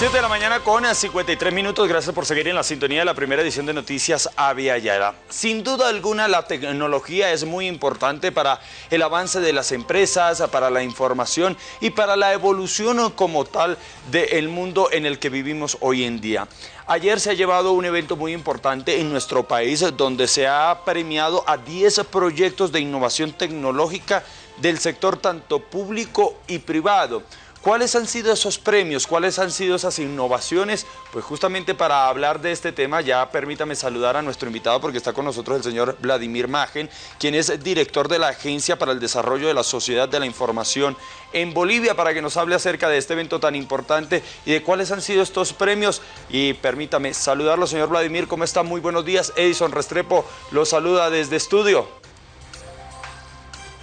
7 de la mañana con 53 minutos. Gracias por seguir en la sintonía de la primera edición de Noticias Avia. Sin duda alguna, la tecnología es muy importante para el avance de las empresas, para la información y para la evolución como tal del mundo en el que vivimos hoy en día. Ayer se ha llevado un evento muy importante en nuestro país donde se ha premiado a 10 proyectos de innovación tecnológica del sector tanto público y privado. ¿Cuáles han sido esos premios? ¿Cuáles han sido esas innovaciones? Pues justamente para hablar de este tema ya permítame saludar a nuestro invitado porque está con nosotros el señor Vladimir Magen, quien es director de la Agencia para el Desarrollo de la Sociedad de la Información en Bolivia para que nos hable acerca de este evento tan importante y de cuáles han sido estos premios. Y permítame saludarlo, señor Vladimir, ¿cómo está? Muy buenos días. Edison Restrepo lo saluda desde estudio.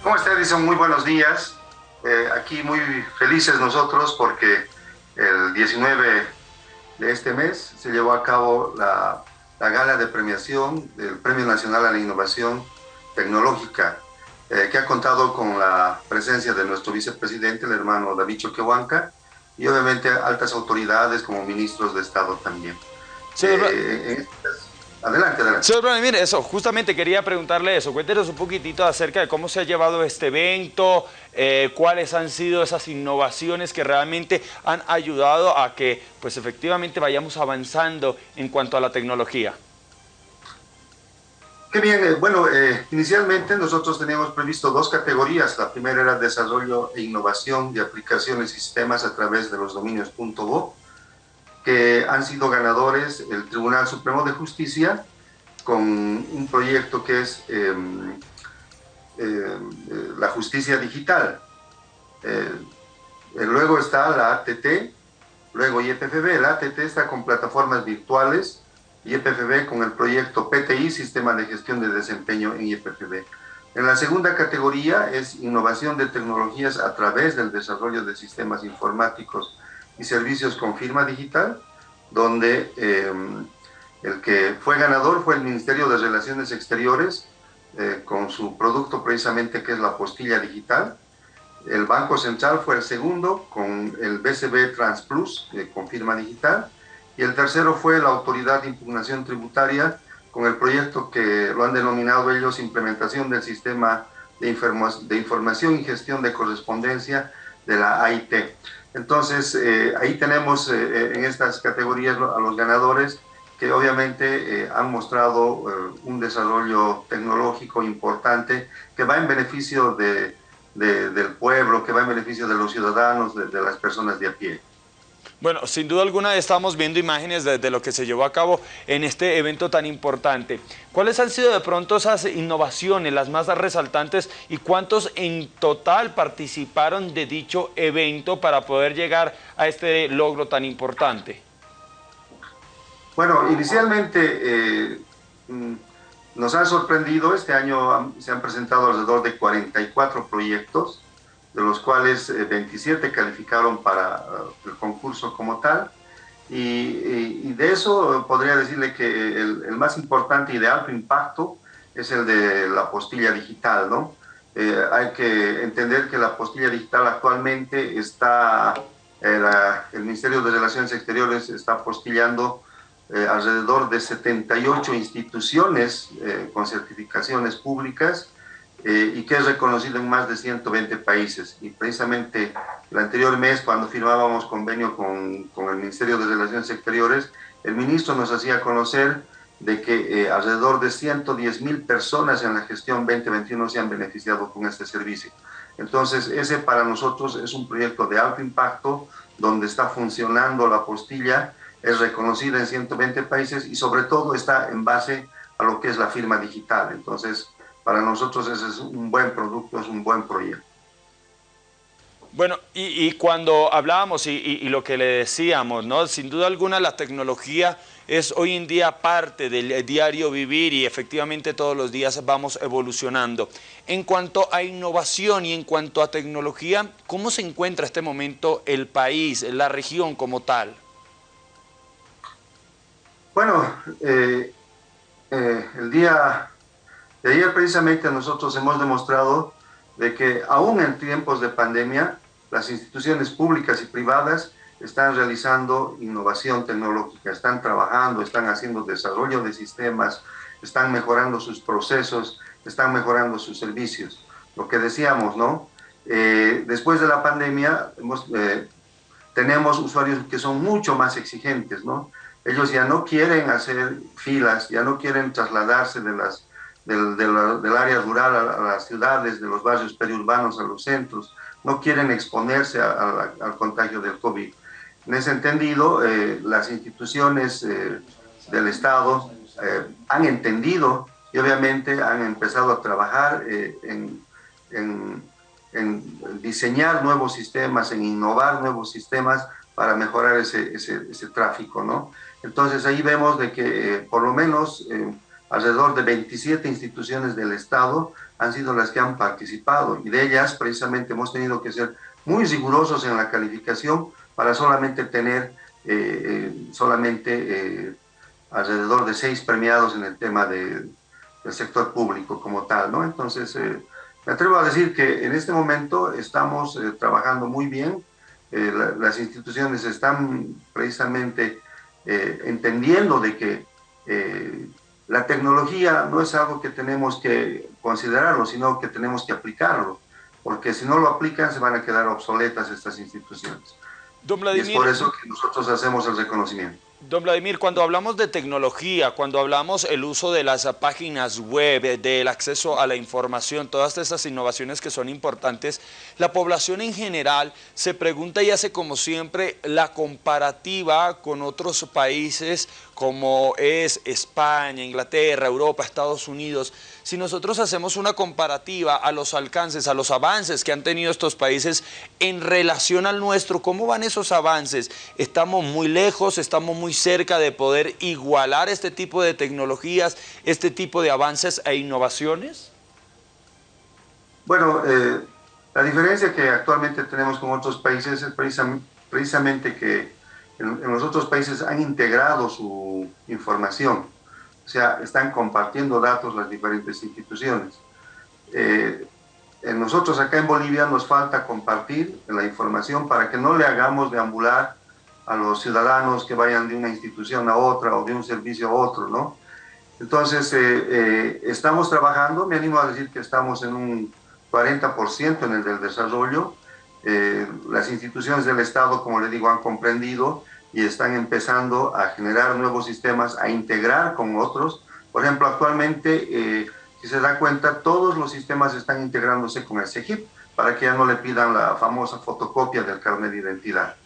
¿Cómo está Edison? Muy buenos días. Eh, aquí muy felices nosotros porque el 19 de este mes se llevó a cabo la, gala de premiación del Premio Nacional a la Innovación Tecnológica, eh, que ha contado con la presencia de nuestro vicepresidente, el hermano David Choquehuanca, y obviamente altas autoridades como ministros de Estado también. Sí, eh, Adelante, adelante. Señor Vladimir, eso, justamente quería preguntarle eso. Cuéntenos un poquitito acerca de cómo se ha llevado este evento, eh, cuáles han sido esas innovaciones que realmente han ayudado a que, pues efectivamente, vayamos avanzando en cuanto a la tecnología. Qué bien, eh, bueno, eh, inicialmente nosotros teníamos previsto dos categorías. La primera era desarrollo e innovación de aplicaciones y sistemas a través de los dominios .bo que han sido ganadores el Tribunal Supremo de Justicia con un proyecto que es em, em, la justicia digital. Eh, luego está la ATT, luego IPFB. La ATT está con plataformas virtuales, IPFB con el proyecto PTI, Sistema de Gestión de Desempeño en IPFB. En la segunda categoría es innovación de tecnologías a través del desarrollo de sistemas informáticos y servicios con firma digital, donde eh, el que fue ganador fue el Ministerio de Relaciones Exteriores, eh, con su producto precisamente que es la postilla digital. El Banco Central fue el segundo, con el BCB Transplus, eh, con firma digital. Y el tercero fue la Autoridad de Impugnación Tributaria, con el proyecto que lo han denominado ellos Implementación del Sistema de, de Información y Gestión de Correspondencia de la AIT. Entonces, eh, ahí tenemos eh, eh, en estas categorías a los ganadores que obviamente han mostrado un desarrollo tecnológico importante que va en beneficio de, del pueblo, que va en beneficio de los ciudadanos, de las personas de a pie. Bueno, sin duda alguna estamos viendo imágenes de, lo que se llevó a cabo en este evento tan importante. ¿Cuáles han sido de pronto esas innovaciones, las más resaltantes y cuántos en total participaron de dicho evento para poder llegar a este logro tan importante? Bueno, inicialmente eh, mm, nos han sorprendido, este año se han presentado alrededor de 44 proyectos, de los cuales 27 eh, calificaron para eh, el concurso como tal. Y, de eso podría decirle que el, más importante y de alto impacto es el de la postilla digital, ¿no? Eh, hay que entender que la postilla digital actualmente está, el Ministerio de Relaciones Exteriores está postillando alrededor de 78 instituciones con certificaciones públicas eh, y que es reconocido en más de 120 países. Y precisamente el anterior mes, cuando firmábamos convenio con, con el Ministerio de Relaciones Exteriores, el ministro nos hacía conocer de que eh, alrededor de 110 mil personas en la gestión 2021 se han beneficiado con este servicio. Entonces, ese para nosotros es un proyecto de alto impacto, donde está funcionando la postilla, es reconocida en 120 países y sobre todo está en base a lo que es la firma digital. Entonces, para nosotros ese es un buen producto, es un buen proyecto. Bueno, y, cuando hablábamos y, lo que le decíamos, ¿no? sin duda alguna la tecnología es hoy en día parte del diario vivir y efectivamente todos los días vamos evolucionando. En cuanto a innovación y en cuanto a tecnología, ¿cómo se encuentra este momento el país, la región como tal? Bueno, eh, eh, el día de ayer precisamente nosotros hemos demostrado de que aún en tiempos de pandemia, las instituciones públicas y privadas están realizando innovación tecnológica, están trabajando, están haciendo desarrollo de sistemas, están mejorando sus procesos, están mejorando sus servicios. Lo que decíamos, ¿no? Eh, después de la pandemia eh, tenemos usuarios que son mucho más exigentes, ¿no? Ellos ya no quieren hacer filas, ya no quieren trasladarse de las, del, del, área rural a, las ciudades, de los barrios periurbanos a los centros, no quieren exponerse al contagio del COVID. En ese entendido, eh, las instituciones del Estado han entendido y obviamente han empezado a trabajar en, en en diseñar nuevos sistemas, en innovar nuevos sistemas para mejorar ese, ese, tráfico, ¿no? Entonces ahí vemos de que eh, por lo menos eh, alrededor de 27 instituciones del Estado han sido las que han participado y de ellas precisamente hemos tenido que ser muy rigurosos en la calificación para solamente tener eh, solamente alrededor de seis premiados en el tema del sector público como tal, ¿no? Entonces me atrevo a decir que en este momento estamos eh, trabajando muy bien, eh, las instituciones están precisamente eh, entendiendo de que la tecnología no es algo que tenemos que considerarlo, sino que tenemos que aplicarlo, porque si no lo aplican se van a quedar obsoletas estas instituciones. y es por eso que nosotros hacemos el reconocimiento. Don Vladimir, cuando hablamos de tecnología, cuando hablamos el uso de las páginas web, del acceso a la información, todas estas innovaciones que son importantes, la población en general se pregunta y hace como siempre la comparativa con otros países como es España, Inglaterra, Europa, Estados Unidos, si nosotros hacemos una comparativa a los alcances, a los avances que han tenido estos países en relación al nuestro, ¿cómo van esos avances? ¿Estamos muy lejos, estamos muy cerca de poder igualar este tipo de tecnologías, este tipo de avances e innovaciones? Bueno, eh, la diferencia que actualmente tenemos con otros países es precisamente que en, los otros países han integrado su información, o sea, están compartiendo datos las diferentes instituciones. Eh, nosotros acá en Bolivia nos falta compartir la información para que no le hagamos deambular a los ciudadanos que vayan de una institución a otra o de un servicio a otro, ¿no? Entonces, eh, eh, estamos trabajando, me animo a decir que estamos en un 40% en el del desarrollo, eh, las instituciones del Estado, como le digo, han comprendido y están empezando a generar nuevos sistemas, a integrar con otros. Por ejemplo, actualmente, eh, si se da cuenta, todos los sistemas están integrándose con el CEGIP para que ya no le pidan la famosa fotocopia del carnet de identidad.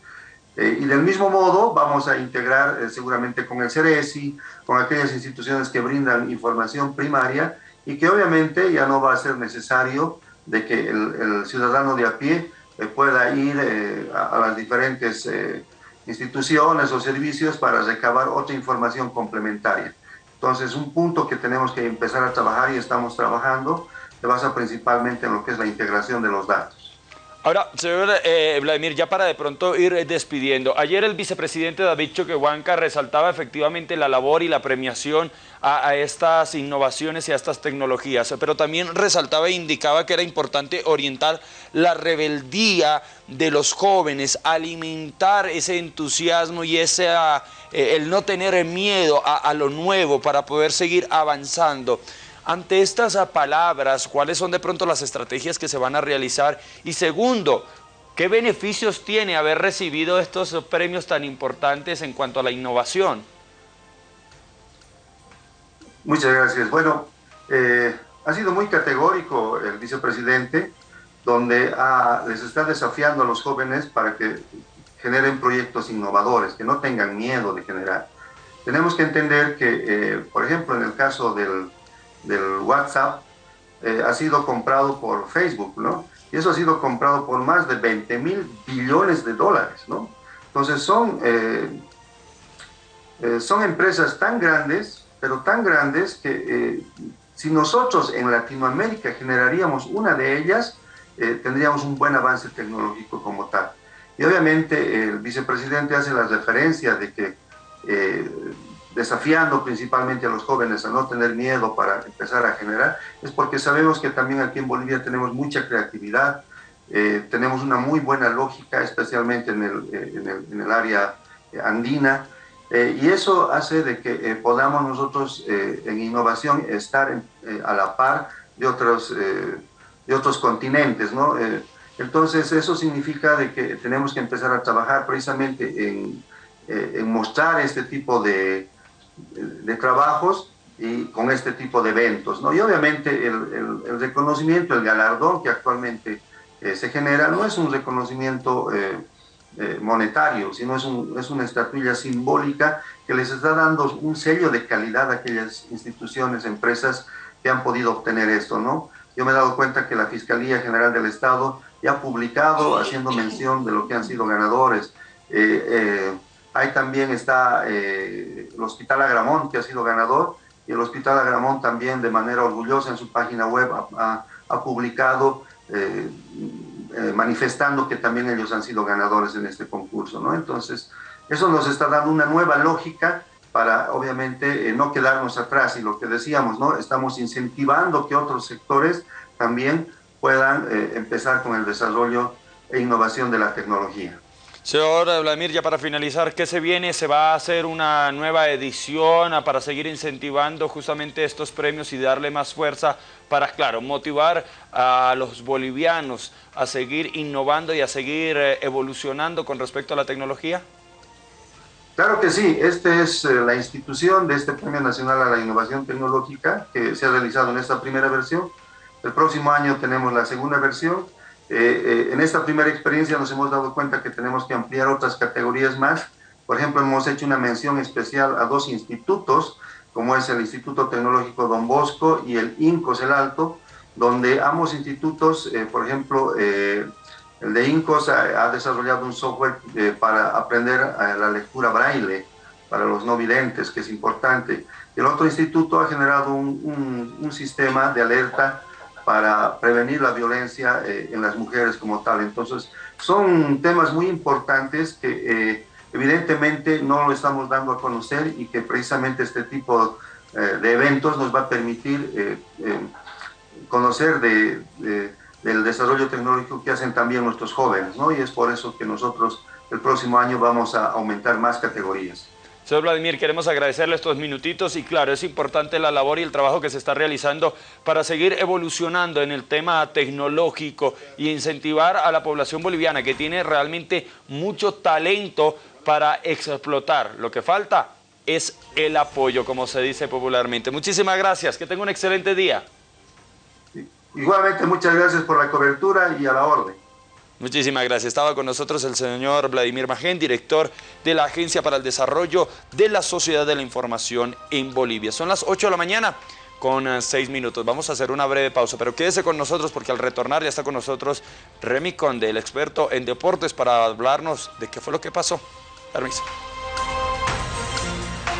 Eh, y del mismo modo vamos a integrar seguramente con el CERESI, con aquellas instituciones que brindan información primaria y que obviamente ya no va a ser necesario de que el, el ciudadano de a pie eh, pueda ir eh, a, las diferentes eh, instituciones o servicios para recabar otra información complementaria. Entonces, un punto que tenemos que empezar a trabajar y estamos trabajando se basa principalmente en lo que es la integración de los datos. Ahora, señor eh, Vladimir, ya para de pronto ir despidiendo, ayer el vicepresidente David Choquehuanca resaltaba efectivamente la labor y la premiación a, estas innovaciones y a estas tecnologías, pero también resaltaba e indicaba que era importante orientar la rebeldía de los jóvenes, alimentar ese entusiasmo y ese, eh, el no tener miedo a lo nuevo para poder seguir avanzando. Ante estas palabras, ¿cuáles son de pronto las estrategias que se van a realizar? Y segundo, ¿qué beneficios tiene haber recibido estos premios tan importantes en cuanto a la innovación? Muchas gracias. Bueno, eh, ha sido muy categórico el vicepresidente, donde les está desafiando a los jóvenes para que generen proyectos innovadores, que no tengan miedo de generar. Tenemos que entender que, eh, por ejemplo, en el caso del del WhatsApp eh, ha sido comprado por Facebook, ¿no? Y eso ha sido comprado por más de 20 mil billones de dólares, ¿no? Entonces son, eh, eh, son empresas tan grandes, pero tan grandes que si nosotros en Latinoamérica generaríamos una de ellas, tendríamos un buen avance tecnológico como tal. Y obviamente el vicepresidente hace la referencia de que desafiando principalmente a los jóvenes a no tener miedo para empezar a generar, es porque sabemos que también aquí en Bolivia tenemos mucha creatividad, Eh, tenemos una muy buena lógica, especialmente en el, eh, en el, área andina, y eso hace de que podamos nosotros en innovación estar a la par de otros, de otros continentes, ¿no? entonces eso significa de que tenemos que empezar a trabajar precisamente en, en mostrar este tipo de, de trabajos y con este tipo de eventos. ¿no? Y obviamente el, el, reconocimiento, el galardón que actualmente eh, se genera no es un reconocimiento eh, eh, monetario, sino es, un, es, una estatuilla simbólica que les está dando un sello de calidad a aquellas instituciones, empresas que han podido obtener esto. ¿no? Yo me he dado cuenta que la Fiscalía General del Estado ya ha publicado haciendo mención de lo que han sido ganadores. Ahí también está el Hospital Agramón, que ha sido ganador, y el Hospital Agramón también de manera orgullosa en su página web ha, publicado eh, eh, manifestando que también ellos han sido ganadores en este concurso, ¿no? Entonces, eso nos está dando una nueva lógica para, obviamente, eh, no quedarnos atrás y lo que decíamos, ¿no? Estamos incentivando que otros sectores también puedan empezar con el desarrollo e innovación de la tecnología. Señor Vladimir, ya para finalizar, ¿qué se viene? ¿Se va a hacer una nueva edición para seguir incentivando justamente estos premios y darle más fuerza para, claro, motivar a los bolivianos a seguir innovando y a seguir eh, evolucionando con respecto a la tecnología? Claro que sí, esta es eh, la institución de este Premio Nacional a la Innovación Tecnológica que se ha realizado en esta primera versión. El próximo año tenemos la segunda versión eh, eh, en esta primera experiencia nos hemos dado cuenta que tenemos que ampliar otras categorías más. Por ejemplo, hemos hecho una mención especial a dos institutos, como es el Instituto Tecnológico Don Bosco y el INCOS El Alto, donde ambos institutos, eh, por ejemplo, el de INCOS ha, desarrollado un software para aprender la lectura braille para los no videntes, que es importante. El otro instituto ha generado un, un sistema de alerta para prevenir la violencia eh, en las mujeres como tal. Entonces, son temas muy importantes que eh, evidentemente no lo estamos dando a conocer y que precisamente este tipo eh, de eventos nos va a permitir conocer de, del desarrollo tecnológico que hacen también nuestros jóvenes, ¿no? Y es por eso que nosotros el próximo año vamos a aumentar más categorías. Señor Vladimir, queremos agradecerle estos minutitos y claro, es importante la labor y el trabajo que se está realizando para seguir evolucionando en el tema tecnológico y incentivar a la población boliviana que tiene realmente mucho talento para explotar. Lo que falta es el apoyo, como se dice popularmente. Muchísimas gracias, que tenga un excelente día. Igualmente, muchas gracias por la cobertura y a la orden. Muchísimas gracias. Estaba con nosotros el señor Vladimir Magén, director de la Agencia para el Desarrollo de la Sociedad de la Información en Bolivia. Son las 8 de la mañana con 6 eh, minutos. Vamos a hacer una breve pausa, pero quédese con nosotros porque al retornar ya está con nosotros Remy Conde, el experto en deportes, para hablarnos de qué fue lo que pasó. Permiso.